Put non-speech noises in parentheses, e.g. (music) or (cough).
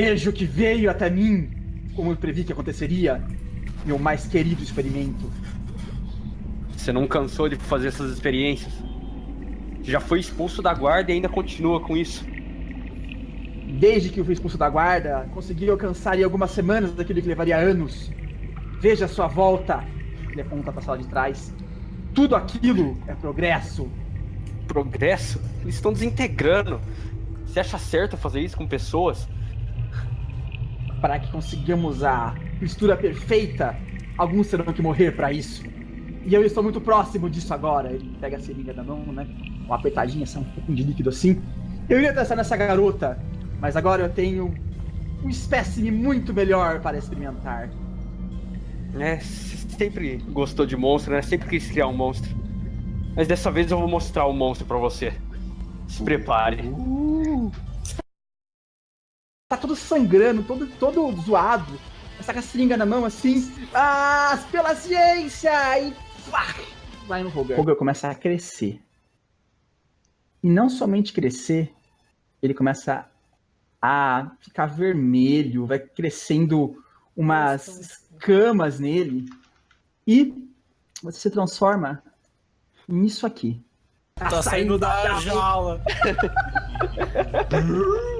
Vejo que veio até mim, como eu previ que aconteceria, meu mais querido experimento. Você não cansou de fazer essas experiências? Já foi expulso da guarda e ainda continua com isso. Desde que eu fui expulso da guarda, consegui alcançar em algumas semanas daquilo que levaria anos. Veja a sua volta. Ele aponta para a sala de trás. Tudo aquilo é progresso. Progresso? Eles estão desintegrando. Você acha certo fazer isso com pessoas? Para que consigamos a mistura perfeita, alguns terão que morrer para isso. E eu estou muito próximo disso agora. Ele pega a seringa da mão, né? Uma apertadinha, assim, um pouco de líquido assim. Eu iria testar nessa garota, mas agora eu tenho um espécime muito melhor para experimentar. É, sempre gostou de monstro, né? Sempre quis criar um monstro. Mas dessa vez eu vou mostrar o um monstro para você. Se prepare. Uh. Tá todo sangrando, todo, todo zoado. Essa com a seringa na mão assim. Ah, pela ciência! E pá, vai no Roger. O Roger começa a crescer. E não somente crescer, ele começa a ficar vermelho, vai crescendo umas escamas nele. E você se transforma nisso aqui. Tá, tá saindo, saindo da jaula. (laughs) (laughs)